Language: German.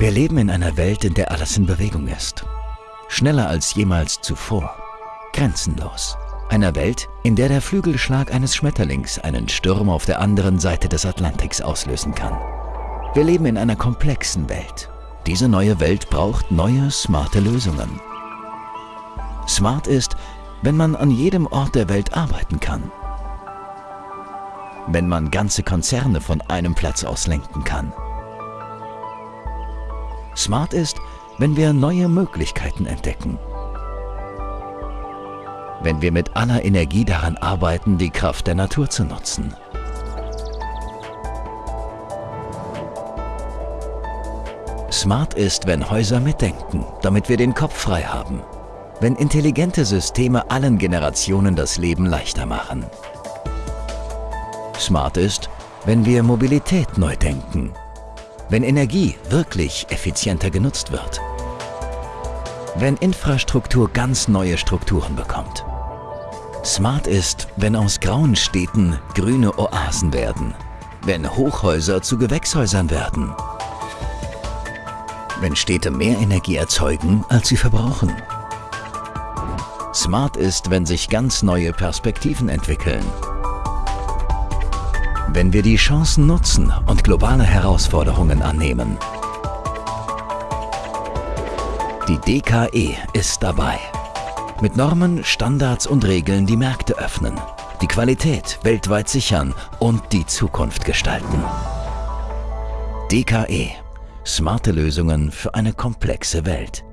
Wir leben in einer Welt, in der alles in Bewegung ist. Schneller als jemals zuvor. Grenzenlos. Einer Welt, in der der Flügelschlag eines Schmetterlings einen Sturm auf der anderen Seite des Atlantiks auslösen kann. Wir leben in einer komplexen Welt. Diese neue Welt braucht neue, smarte Lösungen. Smart ist, wenn man an jedem Ort der Welt arbeiten kann. Wenn man ganze Konzerne von einem Platz aus lenken kann. Smart ist, wenn wir neue Möglichkeiten entdecken. Wenn wir mit aller Energie daran arbeiten, die Kraft der Natur zu nutzen. Smart ist, wenn Häuser mitdenken, damit wir den Kopf frei haben. Wenn intelligente Systeme allen Generationen das Leben leichter machen. Smart ist, wenn wir Mobilität neu denken, wenn Energie wirklich effizienter genutzt wird. Wenn Infrastruktur ganz neue Strukturen bekommt. Smart ist, wenn aus grauen Städten grüne Oasen werden. Wenn Hochhäuser zu Gewächshäusern werden. Wenn Städte mehr Energie erzeugen, als sie verbrauchen. Smart ist, wenn sich ganz neue Perspektiven entwickeln wenn wir die Chancen nutzen und globale Herausforderungen annehmen. Die DKE ist dabei. Mit Normen, Standards und Regeln die Märkte öffnen, die Qualität weltweit sichern und die Zukunft gestalten. DKE. Smarte Lösungen für eine komplexe Welt.